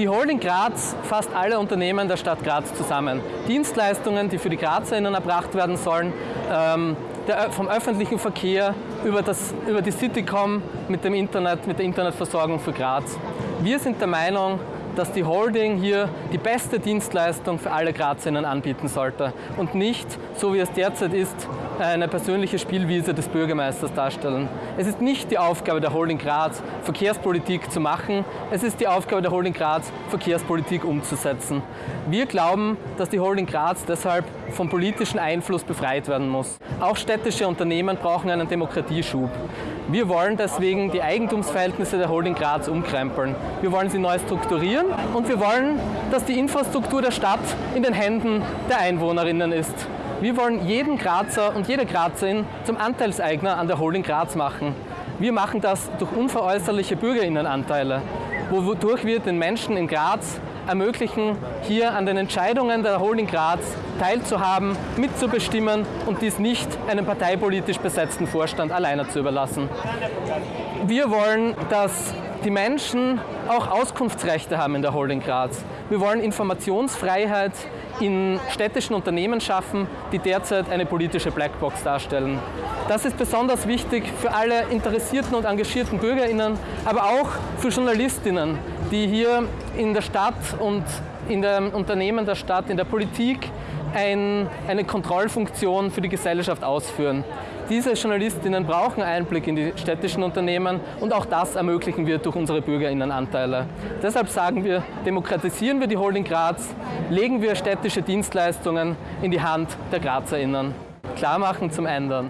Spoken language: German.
Die Holding Graz fasst alle Unternehmen der Stadt Graz zusammen. Dienstleistungen, die für die GrazerInnen erbracht werden sollen, ähm, der, vom öffentlichen Verkehr über, das, über die Citycom mit dem Internet, mit der Internetversorgung für Graz. Wir sind der Meinung, dass die Holding hier die beste Dienstleistung für alle Grazinnen anbieten sollte und nicht, so wie es derzeit ist, eine persönliche Spielwiese des Bürgermeisters darstellen. Es ist nicht die Aufgabe der Holding Graz, Verkehrspolitik zu machen, es ist die Aufgabe der Holding Graz, Verkehrspolitik umzusetzen. Wir glauben, dass die Holding Graz deshalb vom politischen Einfluss befreit werden muss. Auch städtische Unternehmen brauchen einen Demokratieschub. Wir wollen deswegen die Eigentumsverhältnisse der Holding Graz umkrempeln. Wir wollen sie neu strukturieren und wir wollen, dass die Infrastruktur der Stadt in den Händen der Einwohnerinnen ist. Wir wollen jeden Grazer und jede Grazerin zum Anteilseigner an der Holding Graz machen. Wir machen das durch unveräußerliche Bürgerinnenanteile, wodurch wir den Menschen in Graz ermöglichen, hier an den Entscheidungen der Holding Graz teilzuhaben, mitzubestimmen und dies nicht einem parteipolitisch besetzten Vorstand alleine zu überlassen. Wir wollen, dass die Menschen auch Auskunftsrechte haben in der Holding Graz. Wir wollen Informationsfreiheit in städtischen Unternehmen schaffen, die derzeit eine politische Blackbox darstellen. Das ist besonders wichtig für alle interessierten und engagierten BürgerInnen, aber auch für Journalistinnen, die hier in der Stadt und in den Unternehmen der Stadt, in der Politik ein, eine Kontrollfunktion für die Gesellschaft ausführen. Diese Journalistinnen brauchen Einblick in die städtischen Unternehmen und auch das ermöglichen wir durch unsere Bürgerinnenanteile. Deshalb sagen wir, demokratisieren wir die Holding Graz, legen wir städtische Dienstleistungen in die Hand der Grazerinnen. Klarmachen zum Ändern.